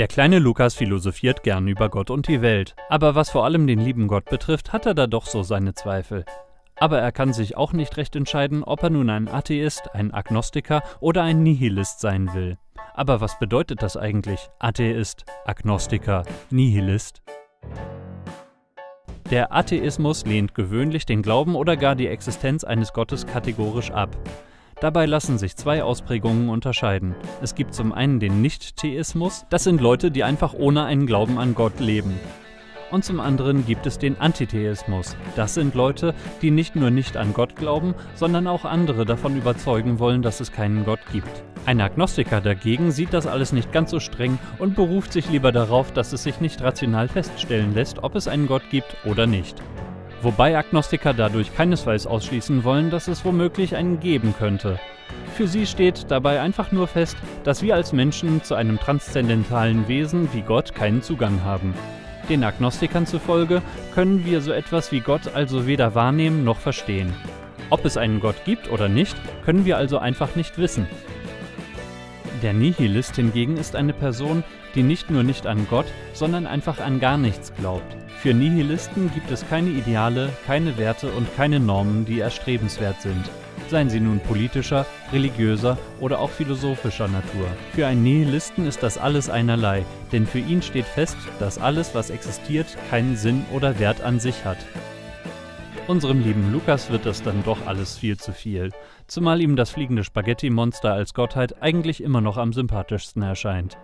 Der kleine Lukas philosophiert gern über Gott und die Welt, aber was vor allem den lieben Gott betrifft, hat er da doch so seine Zweifel. Aber er kann sich auch nicht recht entscheiden, ob er nun ein Atheist, ein Agnostiker oder ein Nihilist sein will. Aber was bedeutet das eigentlich? Atheist, Agnostiker, Nihilist? Der Atheismus lehnt gewöhnlich den Glauben oder gar die Existenz eines Gottes kategorisch ab. Dabei lassen sich zwei Ausprägungen unterscheiden. Es gibt zum einen den Nicht-Theismus, das sind Leute, die einfach ohne einen Glauben an Gott leben. Und zum anderen gibt es den Antitheismus. Das sind Leute, die nicht nur nicht an Gott glauben, sondern auch andere davon überzeugen wollen, dass es keinen Gott gibt. Ein Agnostiker dagegen sieht das alles nicht ganz so streng und beruft sich lieber darauf, dass es sich nicht rational feststellen lässt, ob es einen Gott gibt oder nicht. Wobei Agnostiker dadurch keinesfalls ausschließen wollen, dass es womöglich einen geben könnte. Für sie steht dabei einfach nur fest, dass wir als Menschen zu einem transzendentalen Wesen wie Gott keinen Zugang haben. Den Agnostikern zufolge können wir so etwas wie Gott also weder wahrnehmen noch verstehen. Ob es einen Gott gibt oder nicht, können wir also einfach nicht wissen. Der Nihilist hingegen ist eine Person, die nicht nur nicht an Gott, sondern einfach an gar nichts glaubt. Für Nihilisten gibt es keine Ideale, keine Werte und keine Normen, die erstrebenswert sind. Seien sie nun politischer, religiöser oder auch philosophischer Natur. Für einen Nihilisten ist das alles einerlei, denn für ihn steht fest, dass alles, was existiert, keinen Sinn oder Wert an sich hat. Unserem lieben Lukas wird das dann doch alles viel zu viel, zumal ihm das fliegende Spaghetti-Monster als Gottheit eigentlich immer noch am sympathischsten erscheint.